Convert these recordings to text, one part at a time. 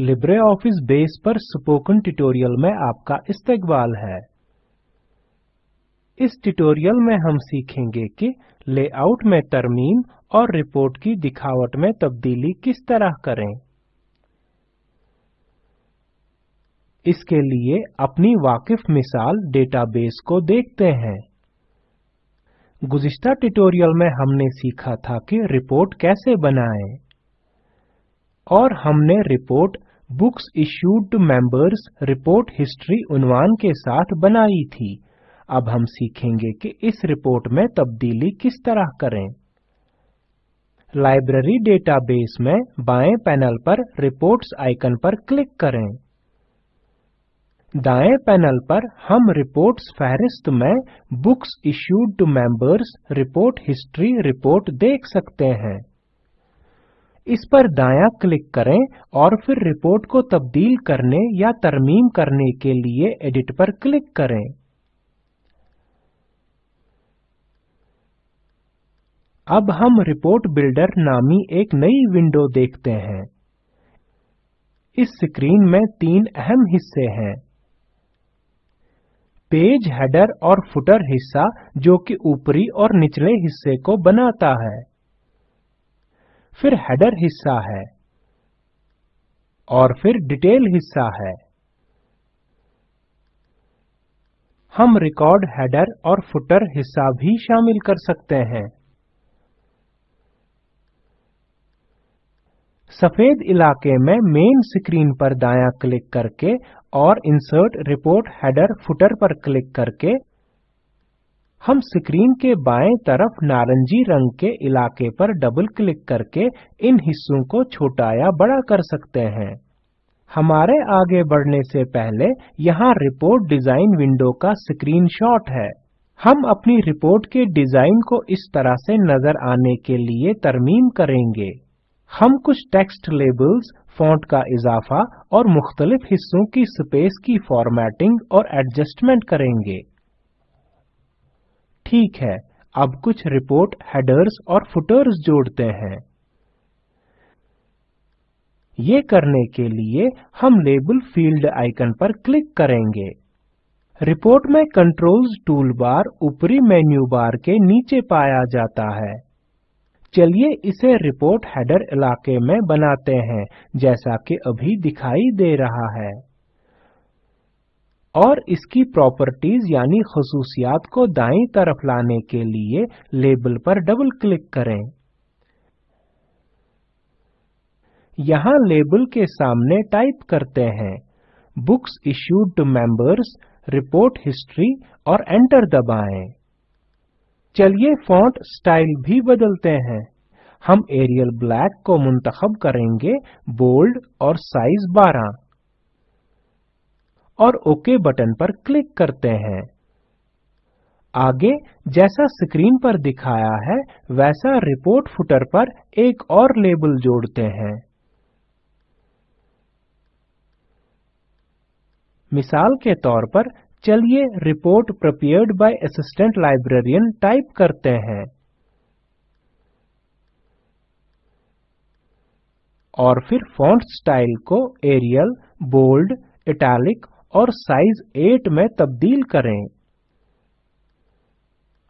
LibreOffice Base पर spoken tutorial में आपका इस्तकबाल है। इस ट्यूटोरियल में हम सीखेंगे कि लेआउट में तरमीम और रिपोर्ट की दिखावट में तब्दीली किस तरह करें। इसके लिए अपनी वाकिफ मिसाल डेटाबेस को देखते हैं। गुज़िश्ता ट्यूटोरियल में हमने सीखा था कि रिपोर्ट कैसे बनाएँ और हमने report books issued to members report history उन्वान के साथ बनाई थी। अब हम सीखेंगे कि इस रिपोर्ट में तब्दीली किस तरह करें। लाइब्रेरी डेटाबेस में बाएँ पैनल पर रिपोर्ट्स आइकन पर क्लिक करें। दाएँ पैनल पर हम रिपोर्ट्स फहरिस्त में books issued to members report history report देख सकते हैं। इस पर दायां क्लिक करें और फिर रिपोर्ट को तब्दील करने या तरमीम करने के लिए एडिट पर क्लिक करें। अब हम रिपोर्ट बिल्डर नामी एक नई विंडो देखते हैं। इस स्क्रीन में तीन अहम हिस्से हैं। पेज, हेडर और फुटर हिस्सा जो कि ऊपरी और निचले हिस्से को बनाता है। फिर हेडर हिस्सा है और फिर डिटेल हिस्सा है। हम रिकॉर्ड हेडर और फुटर हिस्सा भी शामिल कर सकते हैं। सफ़ेद इलाके में मेन स्क्रीन पर दायां क्लिक करके और इंसर्ट रिपोर्ट हेडर फुटर पर क्लिक करके हम स्क्रीन के बाएँ तरफ़ नारंगी रंग के इलाके पर डबल क्लिक करके इन हिस्सों को छोटा या बड़ा कर सकते हैं। हमारे आगे बढ़ने से पहले यहाँ रिपोर्ट डिज़ाइन विंडो का स्क्रीनशॉट है। हम अपनी रिपोर्ट के डिज़ाइन को इस तरह से नज़र आने के लिए तरमीम करेंगे। हम कुछ टेक्स्ट लेबल्स फॉन्ट का इजाफा और मुख्तलिफ़ हिस्सों की स्पेस की फॉर्मेटिंग और एडजस्टमेंट करेंगे। ठीक है, अब कुछ रिपोर्ट हेडर्स और फुटर्स जोड़ते हैं। ये करने के लिए हम लेबल फ़ील्ड आइकन पर क्लिक करेंगे। रिपोर्ट में कंट्रोल्स टूलबार ऊपरी मेन्यू बार के नीचे पाया जाता है। चलिए इसे रिपोर्ट हेडर इलाके में बनाते हैं, जैसा कि अभी दिखाई दे रहा है। और इसकी प्रॉपर्टीज़ यानी खसूसियात को दाईं तरफ़ लाने के लिए लेबल पर डबल क्लिक करें। यहाँ लेबल के सामने टाइप करते हैं। Books issued to members report history और एंटर दबाएँ। चलिए फॉन्ट स्टाइल भी बदलते हैं। हम एरियल ब्लैक को मुंतखब करेंगे बोल्ड और साइज़ 12 और ओके बटन पर क्लिक करते हैं। आगे, जैसा स्क्रीन पर दिखाया है, वैसा रिपोर्ट फुटर पर एक और लेबल जोड़ते हैं। मिसाल के तौर पर, चलिए report prepared by assistant librarian type करते हैं। और फिर फॉन्ट स्टाइल को एरियल बोल्ड इटैलिक और साइज़ 8 में तब्दील करें।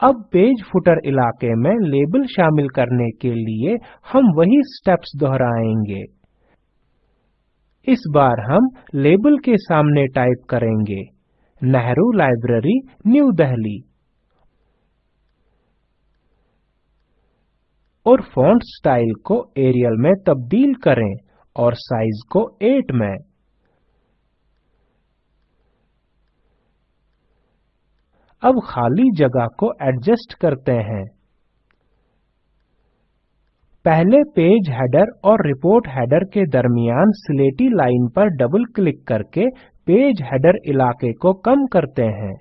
अब पेज फुटर इलाके में लेबल शामिल करने के लिए हम वही स्टेप्स दोहराएँगे। इस बार हम लेबल के सामने टाइप करेंगे, नेहरू लाइब्रेरी, न्यू दिल्ली। और फॉन्ट स्टाइल को एरियल में तब्दील करें और साइज़ को 8 में। अब खाली जगह को एडजस्ट करते हैं। पहले पेज हेडर और रिपोर्ट हेडर के दरमियान स्लेटी लाइन पर डबल क्लिक करके पेज हेडर इलाके को कम करते हैं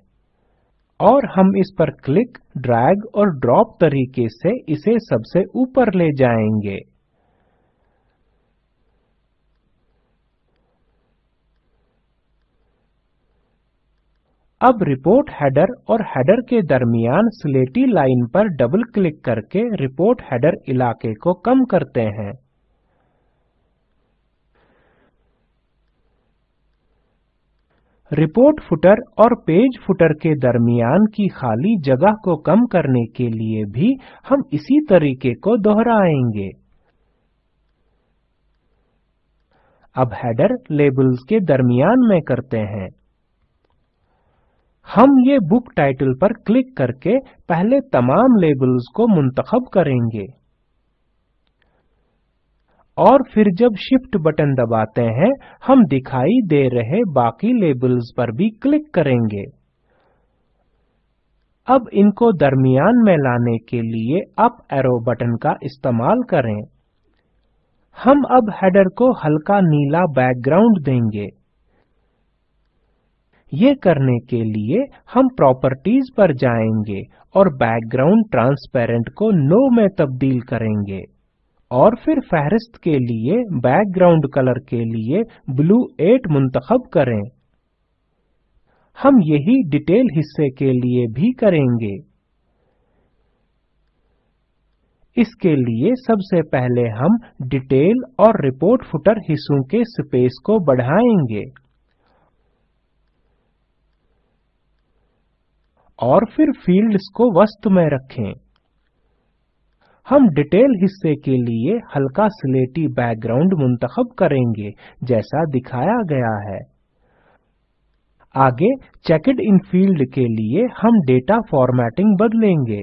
और हम इस पर क्लिक ड्रैग और ड्रॉप तरीके से इसे सबसे ऊपर ले जाएँगे। अब रिपोर्ट हेडर और हेडर के दरमियान स्लेटी लाइन पर डबल क्लिक करके रिपोर्ट हेडर इलाके को कम करते हैं। रिपोर्ट फुटर और पेज फुटर के दरमियान की खाली जगह को कम करने के लिए भी हम इसी तरीके को दोहराएँगे। अब हेडर लेबल्स के दरमियान में करते हैं। हम ये बुक टाइटल पर क्लिक करके पहले तमाम लेबल्स को मुंतखब करेंगे। और फिर जब शिफ्ट बटन दबाते हैं, हम दिखाई दे रहे बाकी लेबल्स पर भी क्लिक करेंगे। अब इनको दरमियान में लाने के लिए अप एरो बटन का इस्तेमाल करें। हम अब हेडर को हल्का नीला बैकग्राउंड देंगे। ये करने के लिए हम प्रॉपर्टीज़ पर जाएँगे और बैकग्राउंड ट्रांसपेरेंट को नो में तब्दील करेंगे। और फिर फहरिस्त के लिए बैकग्राउंड कलर के लिए ब्लू 8 मुंतखब करें। हम यही डिटेल हिस्से के लिए भी करेंगे। इसके लिए सबसे पहले हम डिटेल और रिपोर्ट फुटर हिस्सों के स्पेस को बढ़ाएँगे। और फिर फील्ड्स को वस्तु में रखें। हम डिटेल हिस्से के लिए हल्का स्लेटी बैकग्राउंड मुंतखब करेंगे, जैसा दिखाया गया है। आगे चेकड इन फ़ील्ड के लिए हम डेटा फॉर्मेटिंग बदलेंगे।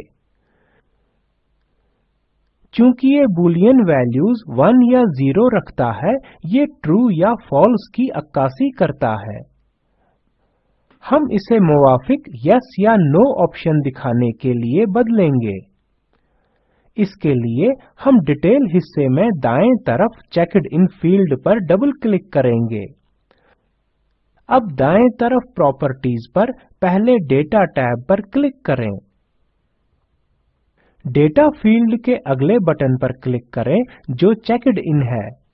चूँकि ये बूलियन वैल्यूज़ 1 या 0 रखता है, ये ट्रू या फॉल्स की अक्कासी करता है। हम इसे मुवाफिक यस या नो ऑप्शन दिखाने के लिए बदलेंगे। इसके लिए हम डिटेल हिस्से में दाएँ तरफ़ चेकड इन फ़ील्ड पर डबल क्लिक करेंगे। अब दाएँ तरफ़ प्रॉपर्टीज़ पर पहले डेटा टैब पर क्लिक करें। डेटा फ़ील्ड के अगले बटन पर क्लिक करें जो चेकड इन है।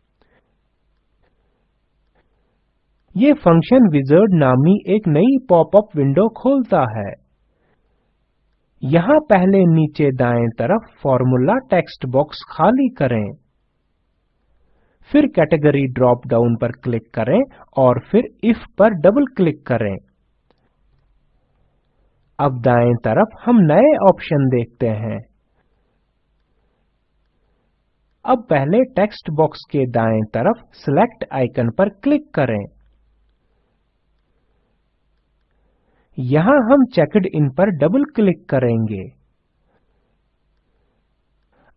ये फ़ंक्शन विजर्ड नामी एक नई पॉपअप विंडो खोलता है। यहाँ पहले नीचे दाएँ तरफ़ फॉर्मूला टेक्स्ट बॉक्स खाली करें। फिर कैटेगरी ड्रॉप डाउन पर क्लिक करें और फिर इफ़ पर डबल क्लिक करें। अब दाएँ तरफ़ हम नए ऑप्शन देखते हैं। अब पहले टेक्स्ट बॉक्स के दाएँ तरफ़ सिलेक्ट आइकन पर क्लिक करें। यहाँ हम चेकड इन पर डबल क्लिक करेंगे।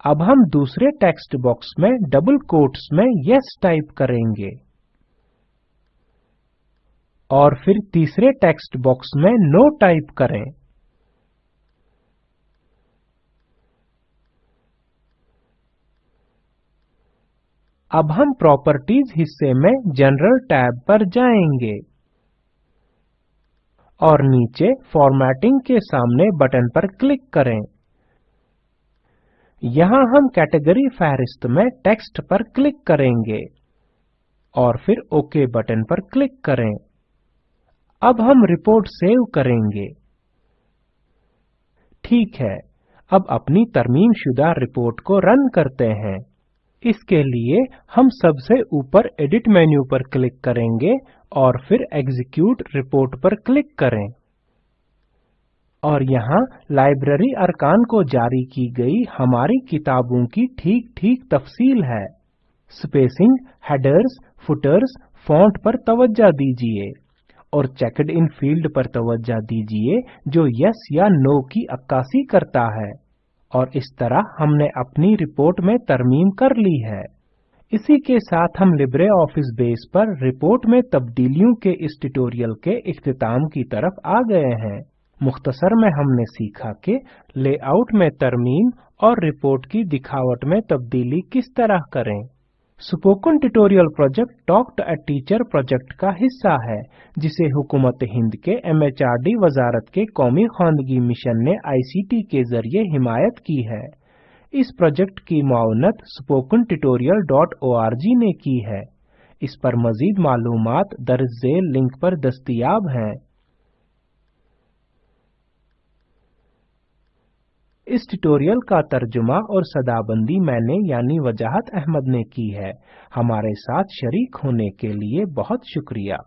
अब हम दूसरे टेक्स्ट बॉक्स में डबल कोट्स में यस टाइप करेंगे। और फिर तीसरे टेक्स्ट बॉक्स में नो टाइप करें। अब हम प्रॉपर्टीज़ हिस्से में जनरल टैब पर जाएँगे। और नीचे फॉर्मेटिंग के सामने बटन पर क्लिक करें। यहाँ हम कैटेगरी फहरिस्त में टेक्स्ट पर क्लिक करेंगे और फिर ओके बटन पर क्लिक करें। अब हम रिपोर्ट सेव करेंगे। ठीक है, अब अपनी तरमीम शुदा रिपोर्ट को रन करते हैं। इसके लिए हम सबसे ऊपर एडिट मेन्यू पर क्लिक करेंगे और फिर एग्जीक्यूट रिपोर्ट पर क्लिक करें। और यहाँ लाइब्रेरी अरकान को जारी की गई हमारी किताबों की ठीक-ठीक तफसील है। स्पेसिंग हेडर्स फुटर्स फॉन्ट पर तवज्जा दीजिए और चेकड इन फ़ील्ड पर तवज्जा दीजिए जो यस या नो की अक्कासी करता है। और इस तरह हमने अपनी रिपोर्ट में तरमीम कर ली है। इसी के साथ हम लिब्रे ऑफ़िस बेस पर रिपोर्ट में तब्दीलियों के इस ट्यूटोरियल के इख्तिताम की तरफ़ आ गए हैं। मुख्तसर में हमने सीखा कि लेआउट में तरमीम और रिपोर्ट की दिखावट में तब्दीली किस तरह करें। Spoken tutorial project talk to a teacher project का हिस्सा है, जिसे हुकूमत हिंद के एमएचआरडी वजारत के कौमी खानगी मिशन ने आईसीटी के ज़रिए हिमायत की है। इस प्रोजेक्ट की spoken tutorial.org ने की है। इस पर मजीद मालूम दर्ज झेल लिंक पर दस्तियाब हैं। इस ट्यूटोरियल का तर्जुमा और सदाबंदी मैंने यानी वजाहत अहमद ने की है। हमारे साथ शरीक होने के लिए बहुत शुक्रिया।